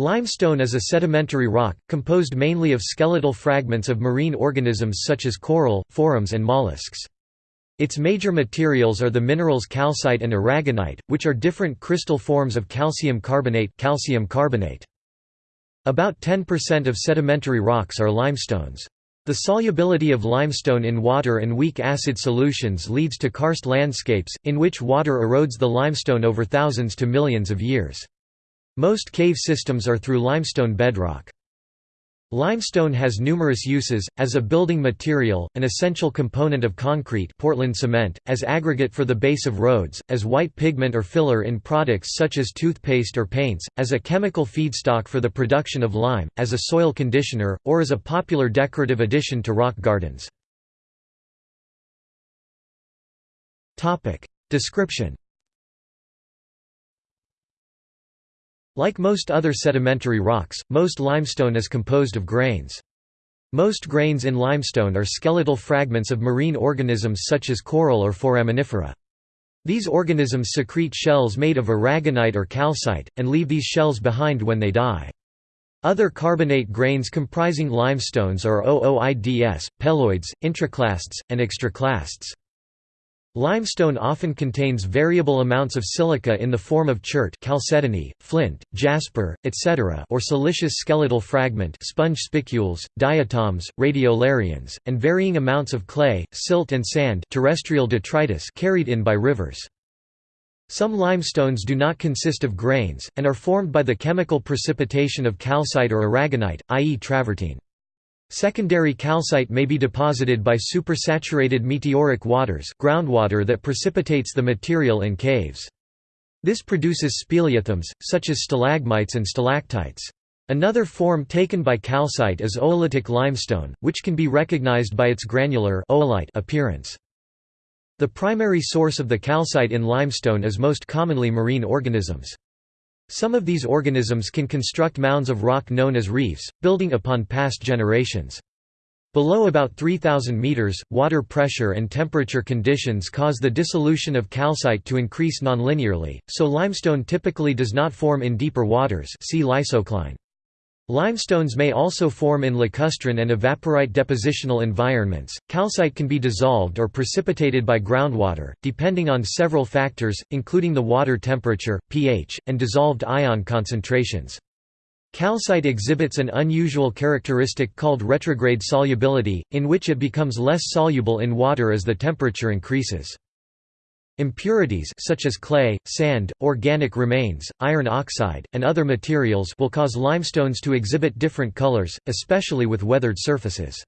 Limestone is a sedimentary rock, composed mainly of skeletal fragments of marine organisms such as coral, forams and mollusks. Its major materials are the minerals calcite and aragonite, which are different crystal forms of calcium carbonate, calcium carbonate. About 10% of sedimentary rocks are limestones. The solubility of limestone in water and weak acid solutions leads to karst landscapes, in which water erodes the limestone over thousands to millions of years. Most cave systems are through limestone bedrock. Limestone has numerous uses, as a building material, an essential component of concrete Portland cement, as aggregate for the base of roads, as white pigment or filler in products such as toothpaste or paints, as a chemical feedstock for the production of lime, as a soil conditioner, or as a popular decorative addition to rock gardens. Description Like most other sedimentary rocks, most limestone is composed of grains. Most grains in limestone are skeletal fragments of marine organisms such as coral or foraminifera. These organisms secrete shells made of aragonite or calcite, and leave these shells behind when they die. Other carbonate grains comprising limestones are ooids, peloids, intraclasts, and extraclasts. Limestone often contains variable amounts of silica in the form of chert chalcedony, flint, jasper, etc. or siliceous skeletal fragment sponge spicules, diatoms, radiolarians, and varying amounts of clay, silt and sand terrestrial detritus carried in by rivers. Some limestones do not consist of grains, and are formed by the chemical precipitation of calcite or aragonite, i.e. travertine. Secondary calcite may be deposited by supersaturated meteoric waters groundwater that precipitates the material in caves. This produces speleothems, such as stalagmites and stalactites. Another form taken by calcite is oolitic limestone, which can be recognized by its granular oolite appearance. The primary source of the calcite in limestone is most commonly marine organisms. Some of these organisms can construct mounds of rock known as reefs, building upon past generations. Below about 3,000 meters, water pressure and temperature conditions cause the dissolution of calcite to increase nonlinearly, so limestone typically does not form in deeper waters see lysocline. Limestones may also form in lacustrine and evaporite depositional environments. Calcite can be dissolved or precipitated by groundwater, depending on several factors, including the water temperature, pH, and dissolved ion concentrations. Calcite exhibits an unusual characteristic called retrograde solubility, in which it becomes less soluble in water as the temperature increases. Impurities such as clay, sand, organic remains, iron oxide, and other materials will cause limestones to exhibit different colors, especially with weathered surfaces.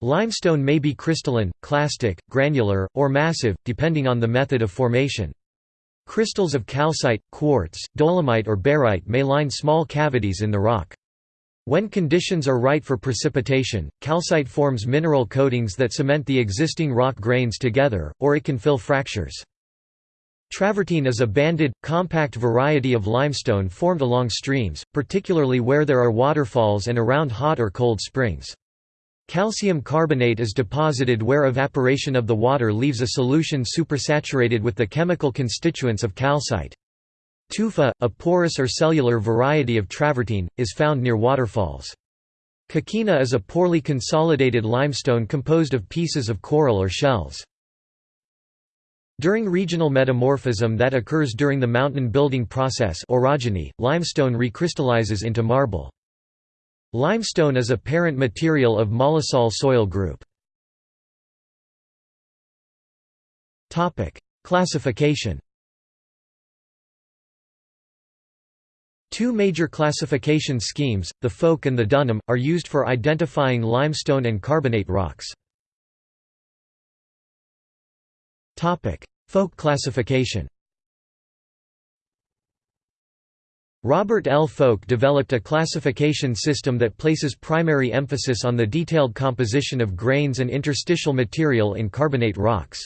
Limestone may be crystalline, clastic, granular, or massive, depending on the method of formation. Crystals of calcite, quartz, dolomite or barite may line small cavities in the rock. When conditions are right for precipitation, calcite forms mineral coatings that cement the existing rock grains together, or it can fill fractures. Travertine is a banded, compact variety of limestone formed along streams, particularly where there are waterfalls and around hot or cold springs. Calcium carbonate is deposited where evaporation of the water leaves a solution supersaturated with the chemical constituents of calcite. Tufa, a porous or cellular variety of travertine, is found near waterfalls. Coquina is a poorly consolidated limestone composed of pieces of coral or shells. During regional metamorphism that occurs during the mountain building process orogeny, limestone recrystallizes into marble. Limestone is a parent material of mollisol soil group. Classification Two major classification schemes, the Folk and the Dunham, are used for identifying limestone and carbonate rocks. Folk classification Robert L. Folk developed a classification system that places primary emphasis on the detailed composition of grains and interstitial material in carbonate rocks.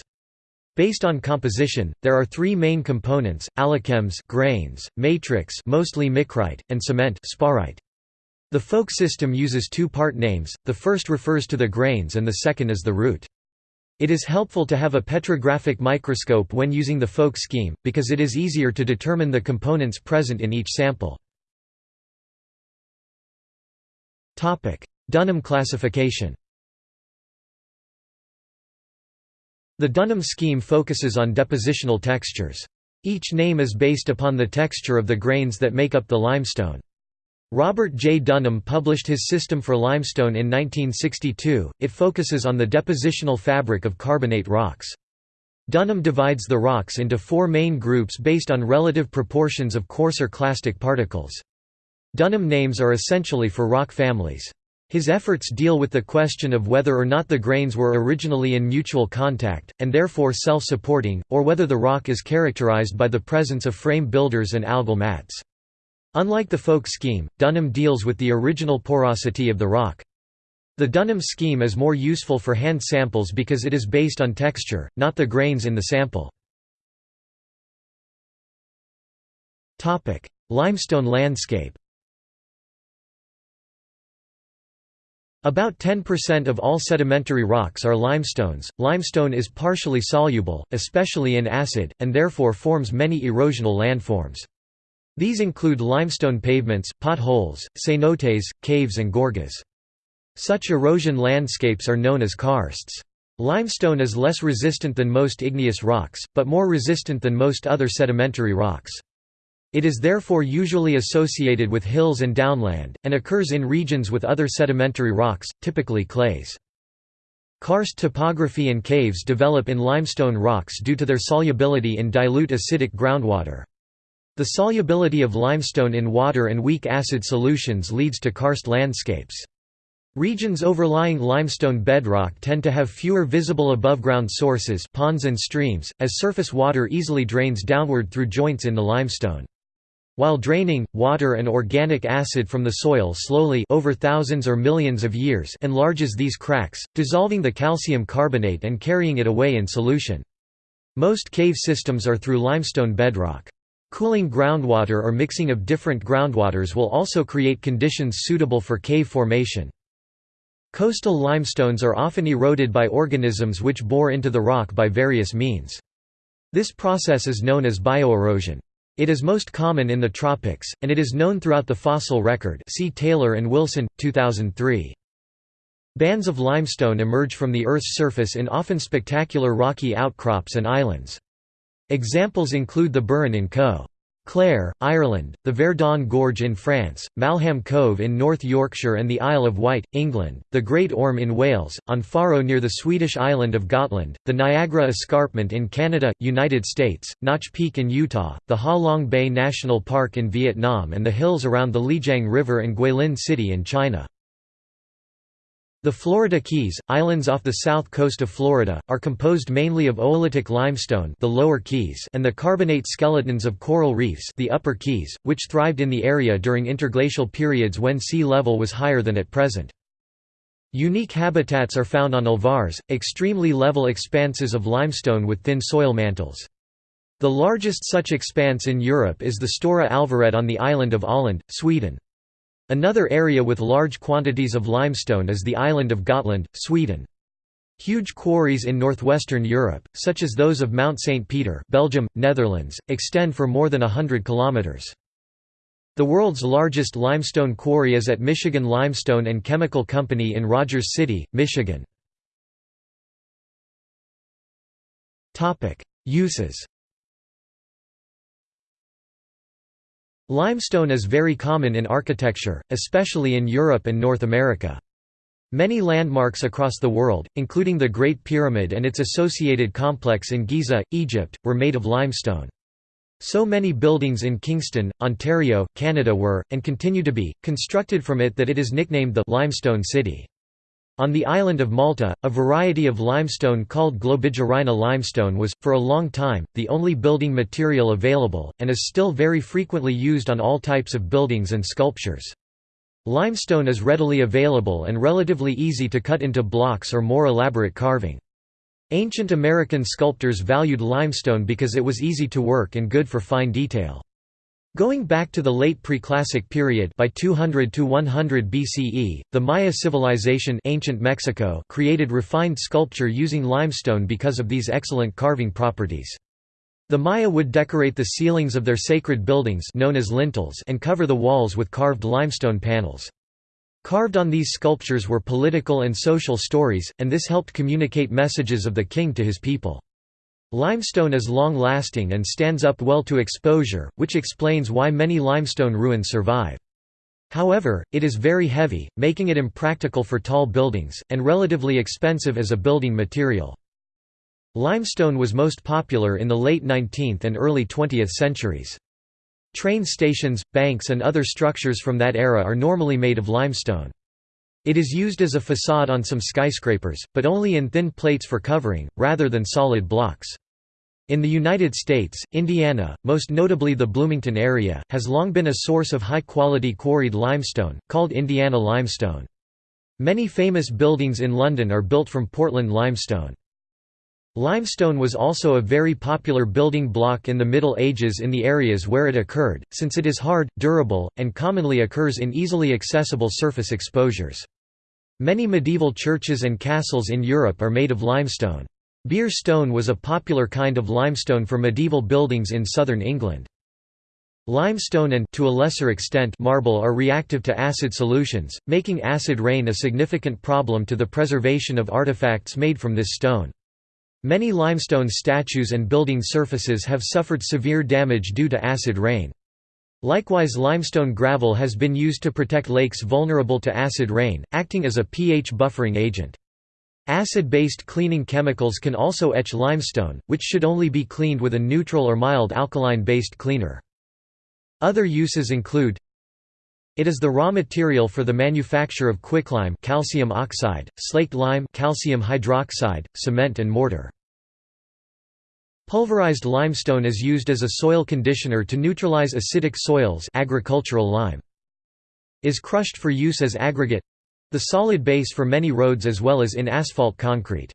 Based on composition, there are three main components: allochems, grains, matrix, mostly micrite, and cement, sparite. The folk system uses two part names. The first refers to the grains and the second is the root. It is helpful to have a petrographic microscope when using the folk scheme because it is easier to determine the components present in each sample. Dunham classification The Dunham scheme focuses on depositional textures. Each name is based upon the texture of the grains that make up the limestone. Robert J. Dunham published his system for limestone in 1962. It focuses on the depositional fabric of carbonate rocks. Dunham divides the rocks into four main groups based on relative proportions of coarser clastic particles. Dunham names are essentially for rock families. His efforts deal with the question of whether or not the grains were originally in mutual contact, and therefore self-supporting, or whether the rock is characterized by the presence of frame builders and algal mats. Unlike the folk scheme, Dunham deals with the original porosity of the rock. The Dunham scheme is more useful for hand samples because it is based on texture, not the grains in the sample. Limestone landscape About 10% of all sedimentary rocks are limestones. Limestone is partially soluble, especially in acid, and therefore forms many erosional landforms. These include limestone pavements, potholes, cenotes, caves and gorges. Such erosion landscapes are known as karsts. Limestone is less resistant than most igneous rocks, but more resistant than most other sedimentary rocks. It is therefore usually associated with hills and downland, and occurs in regions with other sedimentary rocks, typically clays. Karst topography and caves develop in limestone rocks due to their solubility in dilute acidic groundwater. The solubility of limestone in water and weak acid solutions leads to karst landscapes. Regions overlying limestone bedrock tend to have fewer visible above-ground sources ponds and streams, as surface water easily drains downward through joints in the limestone. While draining, water and organic acid from the soil slowly over thousands or millions of years enlarges these cracks, dissolving the calcium carbonate and carrying it away in solution. Most cave systems are through limestone bedrock. Cooling groundwater or mixing of different groundwaters will also create conditions suitable for cave formation. Coastal limestones are often eroded by organisms which bore into the rock by various means. This process is known as bioerosion. It is most common in the tropics, and it is known throughout the fossil record see Taylor and Wilson, 2003. Bands of limestone emerge from the Earth's surface in often spectacular rocky outcrops and islands. Examples include the Burren in Co. Clare, Ireland, the Verdon Gorge in France, Malham Cove in North Yorkshire and the Isle of Wight, England, the Great Orme in Wales, on Faro near the Swedish island of Gotland, the Niagara Escarpment in Canada, United States, Notch Peak in Utah, the Ha Long Bay National Park in Vietnam and the hills around the Lijiang River and Guilin City in China. The Florida Keys, islands off the south coast of Florida, are composed mainly of oolitic limestone the lower Keys and the carbonate skeletons of coral reefs the upper Keys, which thrived in the area during interglacial periods when sea level was higher than at present. Unique habitats are found on alvars, extremely level expanses of limestone with thin soil mantles. The largest such expanse in Europe is the Stora Alvaret on the island of Öland, Sweden. Another area with large quantities of limestone is the island of Gotland, Sweden. Huge quarries in northwestern Europe, such as those of Mount St. Peter Belgium, Netherlands, extend for more than hundred kilometers. The world's largest limestone quarry is at Michigan Limestone and Chemical Company in Rogers City, Michigan. Uses Limestone is very common in architecture, especially in Europe and North America. Many landmarks across the world, including the Great Pyramid and its associated complex in Giza, Egypt, were made of limestone. So many buildings in Kingston, Ontario, Canada were, and continue to be, constructed from it that it is nicknamed the «Limestone City». On the island of Malta, a variety of limestone called Globigerina limestone was, for a long time, the only building material available, and is still very frequently used on all types of buildings and sculptures. Limestone is readily available and relatively easy to cut into blocks or more elaborate carving. Ancient American sculptors valued limestone because it was easy to work and good for fine detail. Going back to the late Preclassic period by 200 to 100 BCE, the Maya civilization ancient Mexico created refined sculpture using limestone because of these excellent carving properties. The Maya would decorate the ceilings of their sacred buildings known as lintels and cover the walls with carved limestone panels. Carved on these sculptures were political and social stories, and this helped communicate messages of the king to his people. Limestone is long-lasting and stands up well to exposure, which explains why many limestone ruins survive. However, it is very heavy, making it impractical for tall buildings, and relatively expensive as a building material. Limestone was most popular in the late 19th and early 20th centuries. Train stations, banks and other structures from that era are normally made of limestone. It is used as a facade on some skyscrapers, but only in thin plates for covering, rather than solid blocks. In the United States, Indiana, most notably the Bloomington area, has long been a source of high-quality quarried limestone, called Indiana limestone. Many famous buildings in London are built from Portland limestone. Limestone was also a very popular building block in the Middle Ages in the areas where it occurred, since it is hard, durable, and commonly occurs in easily accessible surface exposures. Many medieval churches and castles in Europe are made of limestone. Beer stone was a popular kind of limestone for medieval buildings in southern England. Limestone and to a lesser extent marble are reactive to acid solutions, making acid rain a significant problem to the preservation of artifacts made from this stone. Many limestone statues and building surfaces have suffered severe damage due to acid rain. Likewise limestone gravel has been used to protect lakes vulnerable to acid rain, acting as a pH buffering agent. Acid-based cleaning chemicals can also etch limestone, which should only be cleaned with a neutral or mild alkaline-based cleaner. Other uses include it is the raw material for the manufacture of quicklime calcium oxide, slaked lime calcium hydroxide, cement and mortar. Pulverized limestone is used as a soil conditioner to neutralize acidic soils agricultural lime. Is crushed for use as aggregate the solid base for many roads as well as in asphalt concrete.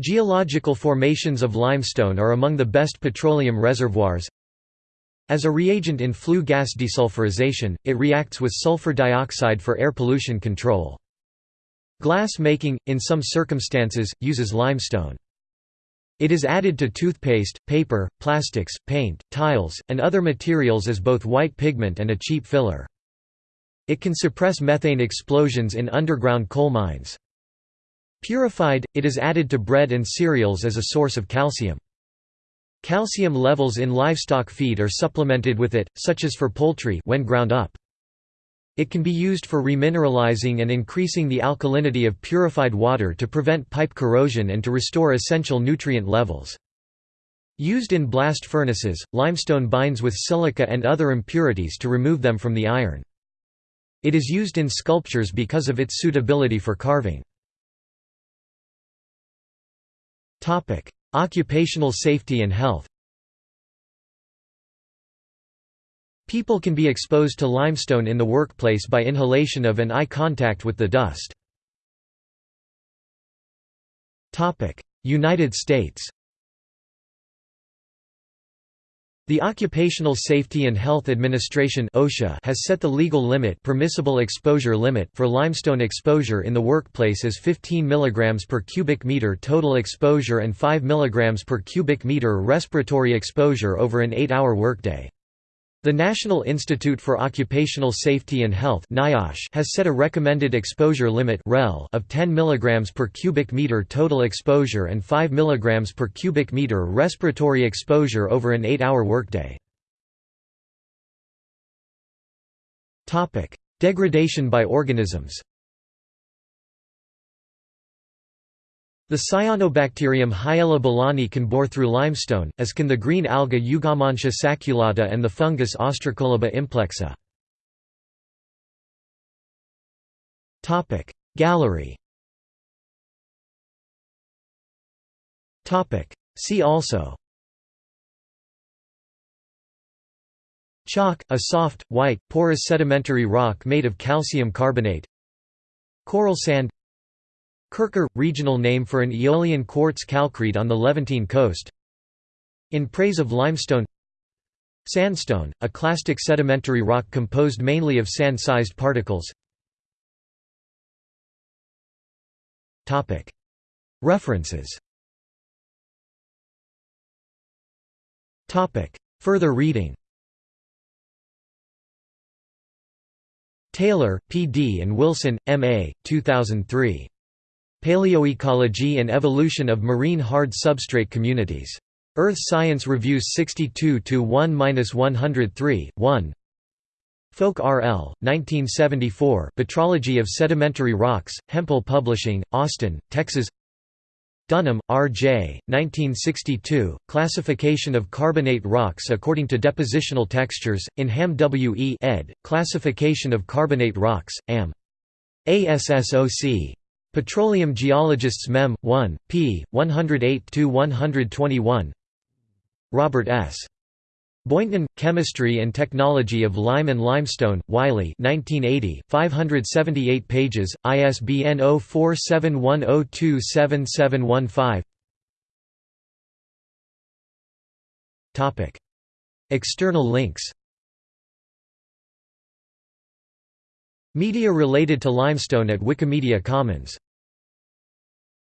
Geological formations of limestone are among the best petroleum reservoirs. As a reagent in flue gas desulfurization, it reacts with sulfur dioxide for air pollution control. Glass making, in some circumstances, uses limestone. It is added to toothpaste, paper, plastics, paint, tiles, and other materials as both white pigment and a cheap filler. It can suppress methane explosions in underground coal mines. Purified, it is added to bread and cereals as a source of calcium. Calcium levels in livestock feed are supplemented with it, such as for poultry when ground up. It can be used for remineralizing and increasing the alkalinity of purified water to prevent pipe corrosion and to restore essential nutrient levels. Used in blast furnaces, limestone binds with silica and other impurities to remove them from the iron. It is used in sculptures because of its suitability for carving. Occupational safety and health People can be exposed to limestone in the workplace by inhalation of and eye contact with the dust. United States The Occupational Safety and Health Administration (OSHA) has set the legal limit, permissible exposure limit for limestone exposure in the workplace as 15 mg per cubic meter total exposure and 5 mg per cubic meter respiratory exposure over an 8-hour workday. The National Institute for Occupational Safety and Health has set a recommended exposure limit of 10 mg per cubic meter total exposure and 5 mg per cubic meter respiratory exposure over an 8-hour workday. Degradation by organisms The cyanobacterium Hyella can bore through limestone, as can the green alga Eugomontia sacculata and the fungus Ostracolaba implexa. Gallery See also Chalk, a soft, white, porous sedimentary rock made of calcium carbonate. Coral sand Kurkar – regional name for an Aeolian quartz calcrete on the Levantine coast In praise of limestone Sandstone, a clastic sedimentary rock composed mainly of sand-sized particles References Further reading Taylor, P. D. and Wilson, M. A., 2003. Paleoecology and Evolution of Marine Hard Substrate Communities. Earth Science Reviews 62 1-103, 1. Folk R. L., 1974 Petrology of Sedimentary Rocks, Hemphill Publishing, Austin, Texas Dunham, R. J., 1962, Classification of Carbonate Rocks According to Depositional Textures, in Ham W. E. ed., Classification of Carbonate Rocks, Am. ASSOC. Petroleum Geologists Mem. 1, p. 108–121 Robert S. Boynton, Chemistry and Technology of Lime and Limestone, Wiley 1980, 578 pages, ISBN 0471027715 External links Media related to limestone at Wikimedia Commons